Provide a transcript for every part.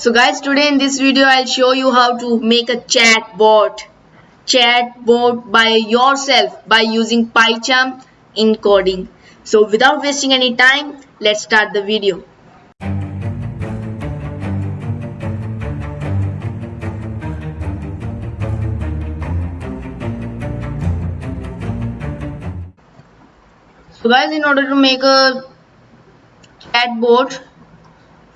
So guys today in this video I'll show you how to make a chat bot chat bot by yourself by using PyCharm in coding. So without wasting any time let's start the video. So guys in order to make a chatbot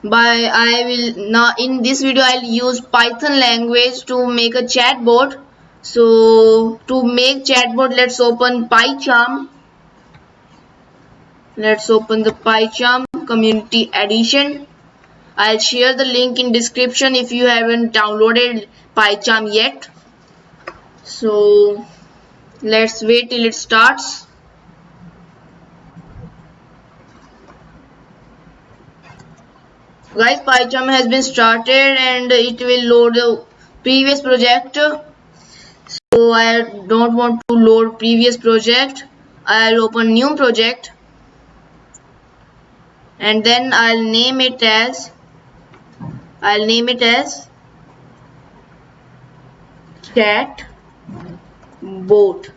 by I will now in this video I'll use Python language to make a chatbot. So to make chatbot let's open PyCharm. Let's open the PyCharm community edition. I'll share the link in description if you haven't downloaded PyCharm yet. So let's wait till it starts guys PyCharm has been started and it will load the previous project. So I don't want to load previous project. I'll open new project. And then I'll name it as I'll name it as chat bot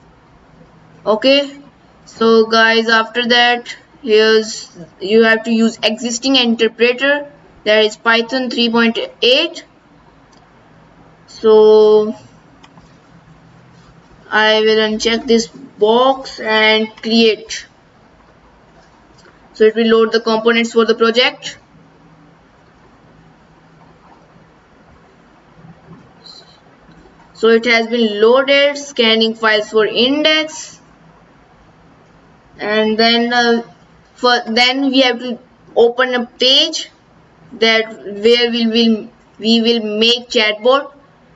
okay? So guys after that here's you have to use existing interpreter there is python 3.8 so I will uncheck this box and create. So it will load the components for the project. So it has been loaded scanning files for index. And then uh, for then we have to open a page that where we will we will make chatbot.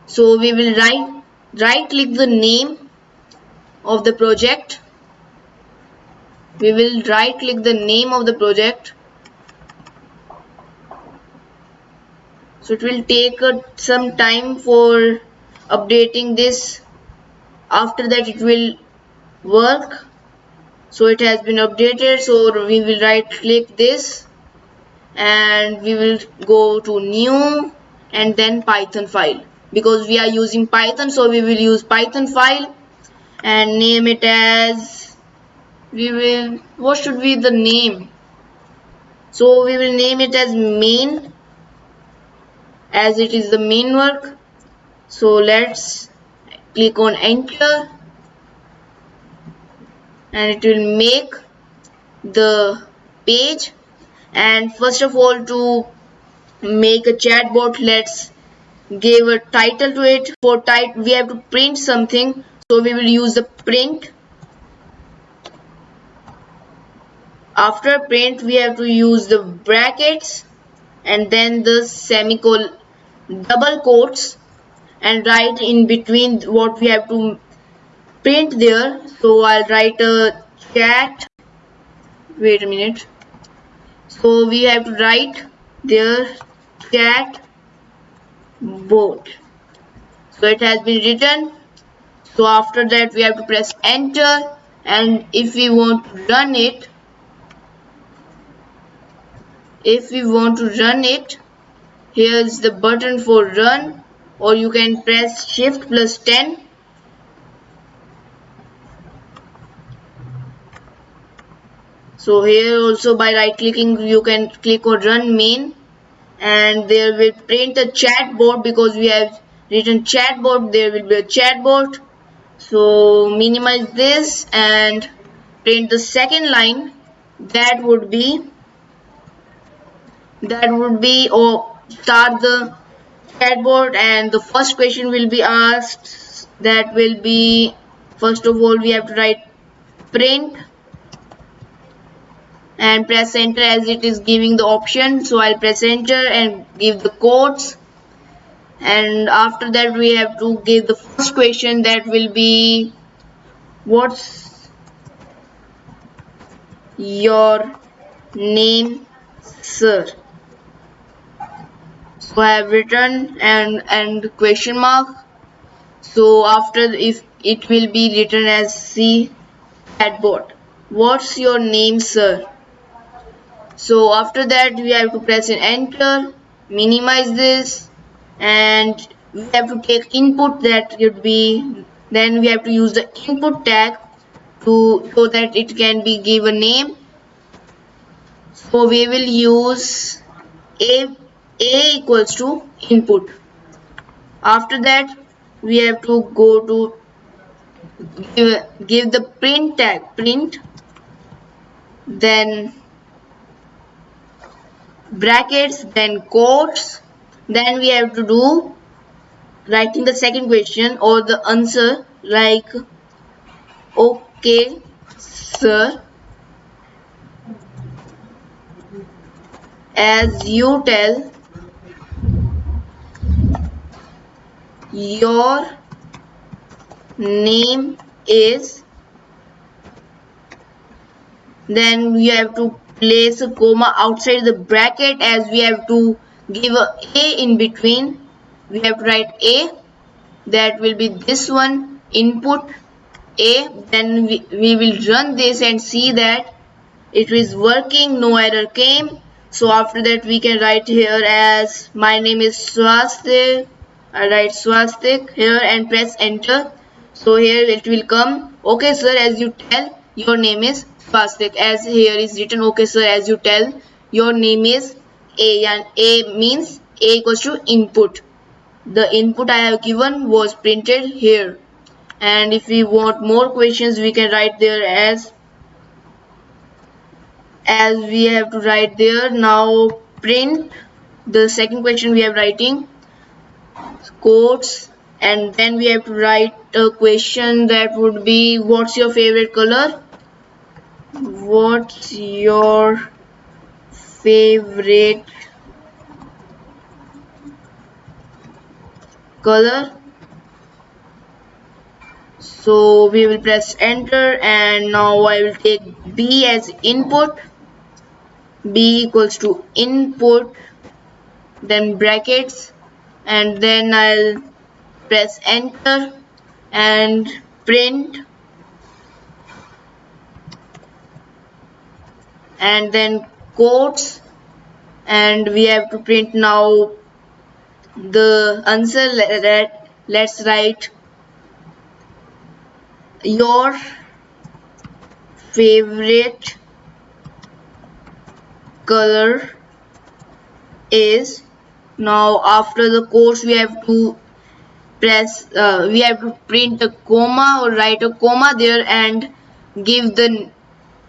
So we will right right click the name of the project. We will right click the name of the project. So it will take uh, some time for updating this. After that it will work. So it has been updated. So we will right click this and we will go to new and then python file. Because we are using python so we will use python file and name it as we will what should be the name? So we will name it as main as it is the main work. So let's click on enter and it will make the page and first of all to make a chatbot let's give a title to it. For type we have to print something. So we will use the print. After print we have to use the brackets and then the semicolon double quotes and write in between what we have to print there. So I'll write a chat. Wait a minute so we have to write their chat bot so it has been written. So after that we have to press enter. And if we want to run it if we want to run it here's the button for run. Or you can press shift plus 10 so here also by right clicking you can click on run main. And there will print a chatbot because we have written chatbot. There will be a chatbot. So minimize this and print the second line. That would be that would be or oh, start the chatbot. And the first question will be asked. That will be first of all we have to write print and press enter as it is giving the option. So I'll press enter and give the codes and after that we have to give the first question that will be what's your name sir? So I have written and and question mark. So after if it will be written as C at chatbot. What's your name sir so after that we have to press enter minimize this and we have to take input that would be then we have to use the input tag to so that it can be given name. So we will use a a equals to input. After that we have to go to give, give the print tag print then brackets then quotes. Then we have to do writing the second question or the answer like okay sir as you tell your name is then we have to place a comma outside the bracket as we have to give a a in between. We have to write a. That will be this one input a. Then we, we will run this and see that it is working no error came. So after that we can write here as my name is swastik I write swastik here and press enter. So here it will come. Okay sir as you tell your name is swastik as here is written okay sir as you tell your name is a and a means a equals to input. The input i have given was printed here. And if we want more questions we can write there as as we have to write there. Now print. The second question we are writing quotes. And then we have to write a question that would be what's your favorite color what's your favorite color? So we will press enter and now I will take B as input. B equals to input then brackets and then I'll press enter and print and then quotes and we have to print now the answer. Let, let's write your favorite color is now after the quotes we have to press uh, we have to print a comma or write a comma there and give the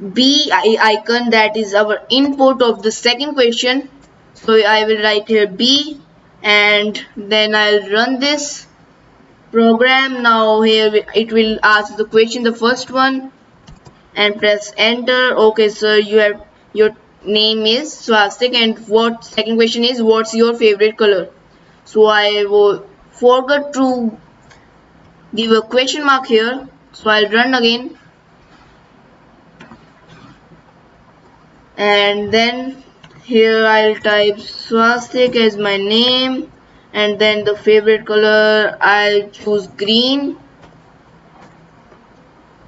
B icon that is our input of the second question. So I will write here B and then I'll run this program. Now here it will ask the question the first one and press enter. Okay sir you have your name is swastik and what second question is what's your favorite color? So I will forgot to give a question mark here. So I'll run again and then here I'll type swastik as my name and then the favorite color I'll choose green.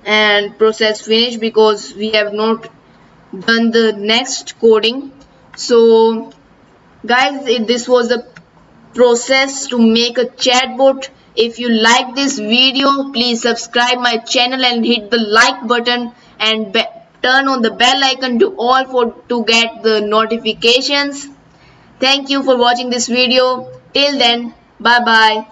And process finish because we have not done the next coding. So guys this was the process to make a chatbot. If you like this video please subscribe my channel and hit the like button and turn on the bell icon to all for to get the notifications. Thank you for watching this video. Till then bye bye